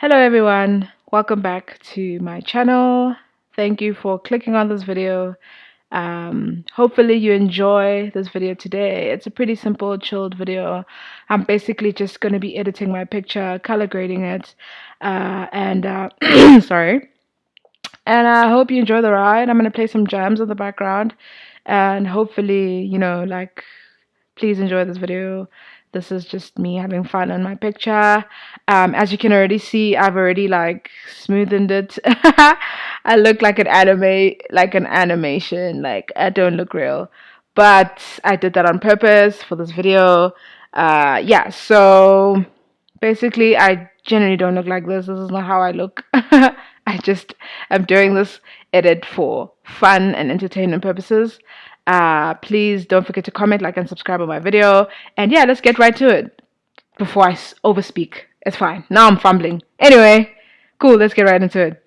Hello everyone, welcome back to my channel. Thank you for clicking on this video. Um, hopefully you enjoy this video today. It's a pretty simple, chilled video. I'm basically just going to be editing my picture, color grading it, uh, and uh, sorry. And I hope you enjoy the ride. I'm going to play some jams in the background, and hopefully, you know, like, please enjoy this video. This is just me having fun on my picture. Um, as you can already see, I've already like smoothened it. I look like an anime, like an animation. Like I don't look real, but I did that on purpose for this video. Uh, yeah, so basically, I generally don't look like this. This is not how I look. I just am doing this edit for fun and entertainment purposes. Uh, please don't forget to comment, like, and subscribe on my video. And yeah, let's get right to it before I overspeak. It's fine. Now I'm fumbling. Anyway, cool. Let's get right into it.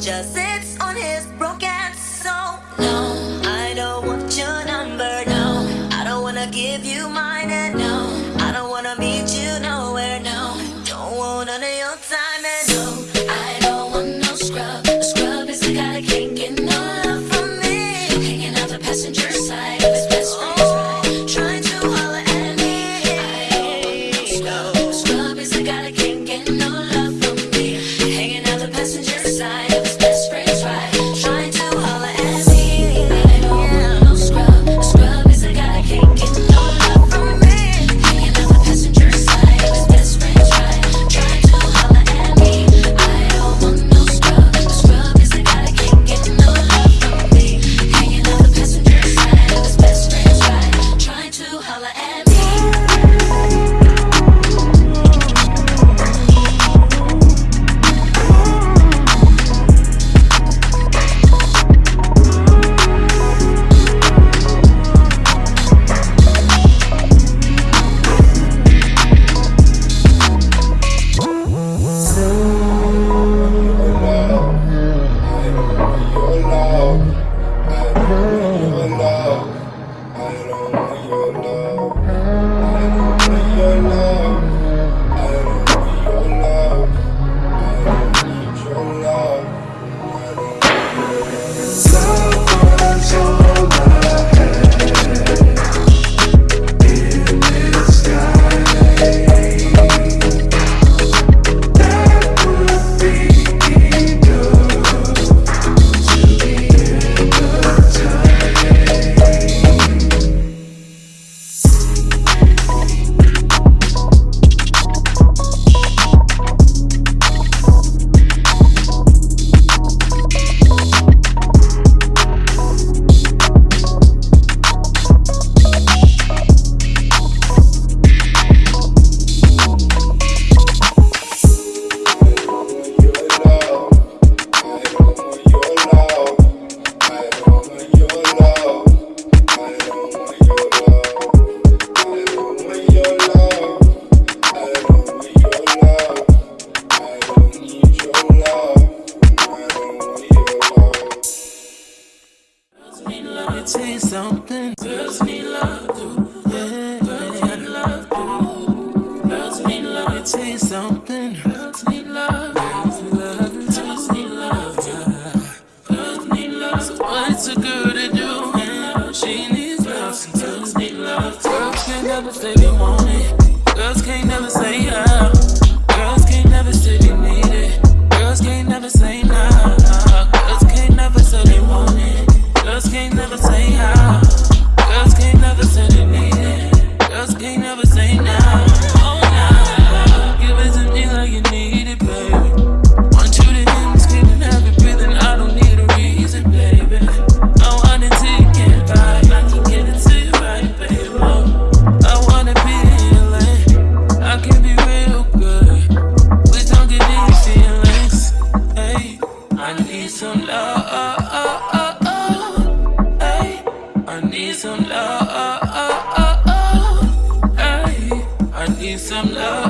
just sits on his broken want it. Girls can't never say yeah. Girls can't never say they need it. Girls can't never say nah. Girls can't never say they want it. Girls can't never say how. Girls can't never say they need it. some love.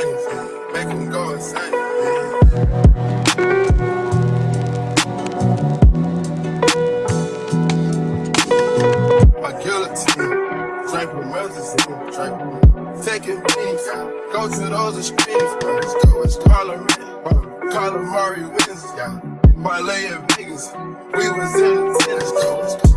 brains, make them go insane. Yeah. My guillotine, drink with medicine, drink with taking peace. Go to those extremes, let's go, it's Calamari wins, yeah. Parlay in Vegas, we was in the tennis coach.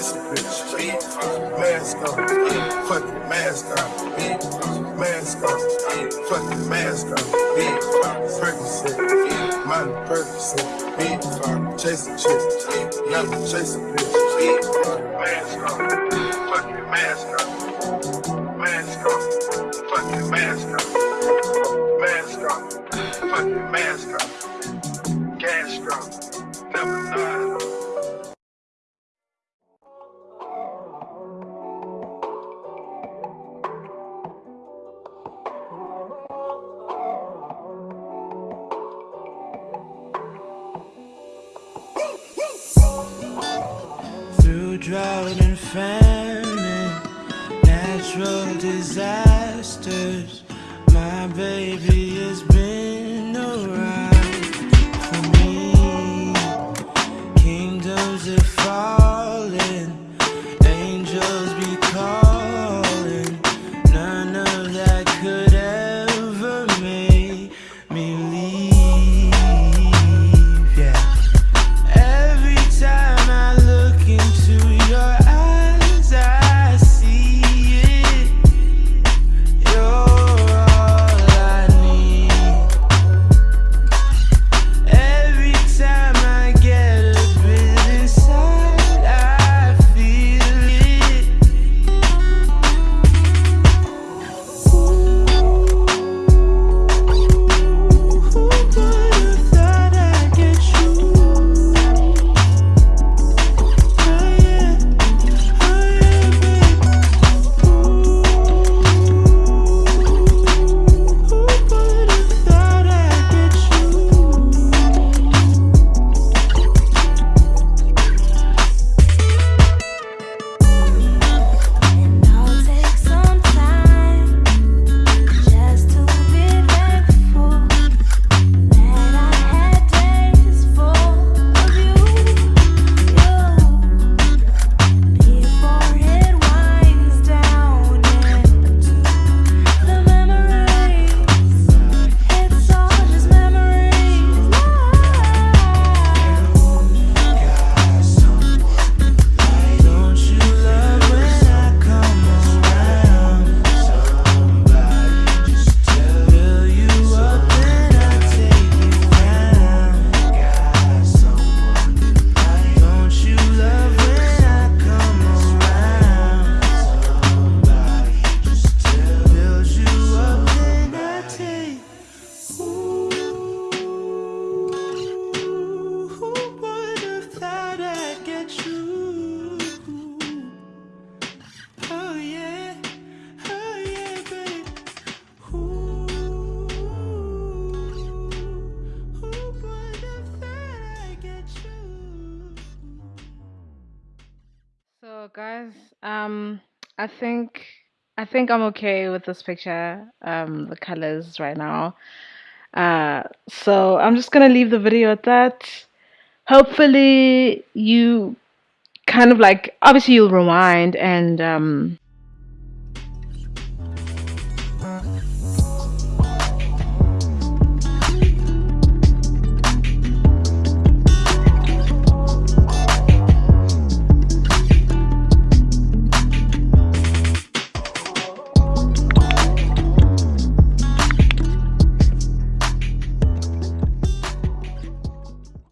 Listen, bitch. Mask up. Fuck it, mask up. Mask up. Fuck it, mask up. Percocet. Money, Percocet. Chasing chicks. Nothing chasing bitch. Mask up. Fuck it, mask up. Mask up. Fuck it, mask up. Mask up. Fuck it, mask up. guys. Um, I think I think I'm okay with this picture. Um, the colors right now. Uh, so I'm just gonna leave the video at that. Hopefully, you kind of like obviously you'll rewind and um